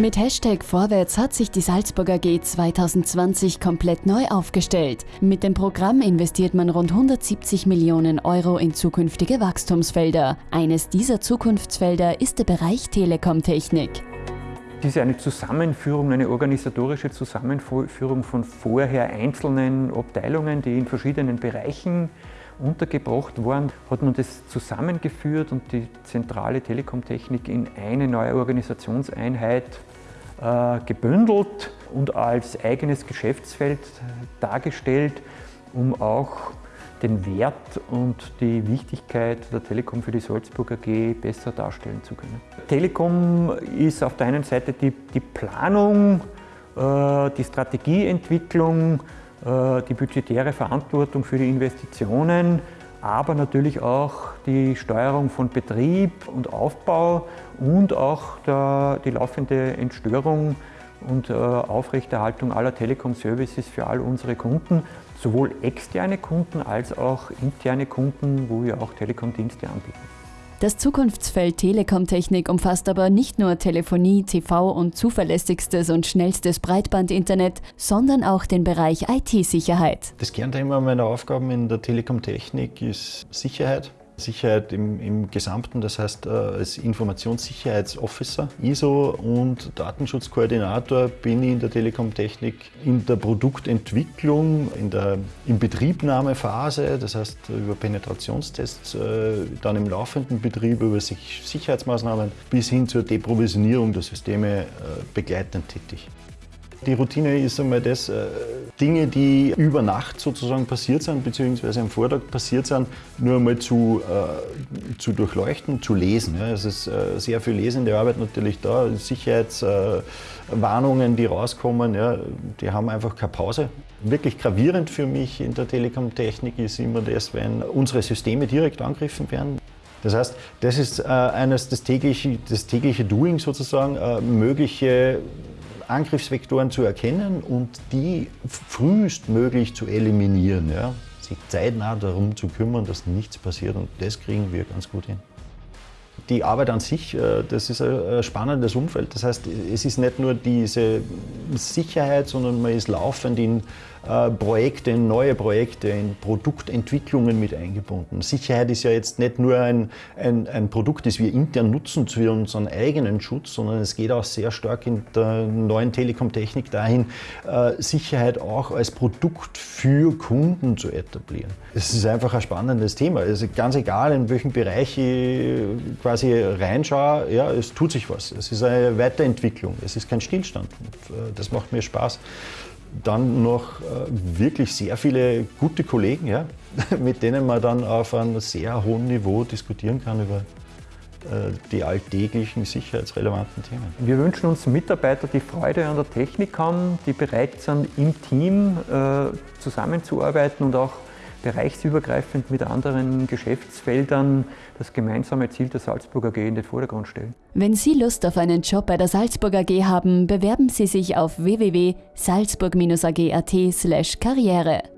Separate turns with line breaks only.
Mit Hashtag Vorwärts hat sich die Salzburger AG 2020 komplett neu aufgestellt. Mit dem Programm investiert man rund 170 Millionen Euro in zukünftige Wachstumsfelder. Eines dieser Zukunftsfelder ist der Bereich Telekomtechnik.
Dies ist eine Zusammenführung, eine organisatorische Zusammenführung von vorher einzelnen Abteilungen, die in verschiedenen Bereichen untergebracht waren, hat man das zusammengeführt und die zentrale Telekomtechnik in eine neue Organisationseinheit äh, gebündelt und als eigenes Geschäftsfeld dargestellt, um auch den Wert und die Wichtigkeit der Telekom für die Salzburg AG besser darstellen zu können. Telekom ist auf der einen Seite die, die Planung, äh, die Strategieentwicklung, die budgetäre Verantwortung für die Investitionen, aber natürlich auch die Steuerung von Betrieb und Aufbau und auch der, die laufende Entstörung und äh, Aufrechterhaltung aller Telekom-Services für all unsere Kunden, sowohl externe Kunden als auch interne Kunden, wo wir auch Telekom-Dienste anbieten.
Das Zukunftsfeld Telekomtechnik umfasst aber nicht nur Telefonie, TV und zuverlässigstes und schnellstes Breitbandinternet, sondern auch den Bereich IT-Sicherheit.
Das Kernthema meiner Aufgaben in der Telekomtechnik ist Sicherheit. Sicherheit im, im Gesamten, das heißt äh, als Informationssicherheitsofficer, ISO und Datenschutzkoordinator bin ich in der Telekom-Technik in der Produktentwicklung, in der Inbetriebnahmephase, das heißt über Penetrationstests, äh, dann im laufenden Betrieb über Sicherheitsmaßnahmen bis hin zur Deprovisionierung der Systeme äh, begleitend tätig. Die Routine ist einmal das, Dinge, die über Nacht sozusagen passiert sind, beziehungsweise am Vortag passiert sind, nur einmal zu, äh, zu durchleuchten, zu lesen. Ja. Es ist äh, sehr viel lesende Arbeit natürlich da, Sicherheitswarnungen, die rauskommen, ja, die haben einfach keine Pause. Wirklich gravierend für mich in der Telekom-Technik ist immer das, wenn unsere Systeme direkt angegriffen werden. Das heißt, das ist äh, eines das tägliche, das tägliche Doing sozusagen, äh, mögliche Angriffsvektoren zu erkennen und die frühestmöglich zu eliminieren. Ja? Sich zeitnah darum zu kümmern, dass nichts passiert und das kriegen wir ganz gut hin. Die Arbeit an sich, äh, das ist ein spannendes Umfeld. Das heißt, es ist nicht nur diese Sicherheit, sondern man ist laufend in äh, Projekte, in neue Projekte, in Produktentwicklungen mit eingebunden. Sicherheit ist ja jetzt nicht nur ein, ein, ein Produkt, das wir intern nutzen für unseren eigenen Schutz, sondern es geht auch sehr stark in der neuen Telekom-Technik dahin, äh, Sicherheit auch als Produkt für Kunden zu etablieren. Es ist einfach ein spannendes Thema. Also ganz egal, in welchem Bereich ich quasi reinschaue, ja, es tut sich was. Es ist eine Weiterentwicklung, es ist kein Stillstand. Äh, das macht mir Spaß. Dann noch äh, wirklich sehr viele gute Kollegen, ja, mit denen man dann auf einem sehr hohen Niveau diskutieren kann über äh, die alltäglichen sicherheitsrelevanten Themen.
Wir wünschen uns Mitarbeiter, die Freude an der Technik haben, die bereit sind, im Team zusammenzuarbeiten und auch bereichsübergreifend mit anderen Geschäftsfeldern das gemeinsame Ziel der Salzburg AG in den Vordergrund stellen.
Wenn Sie Lust auf einen Job bei der Salzburg AG haben, bewerben Sie sich auf www.salzburg-ag.at/karriere.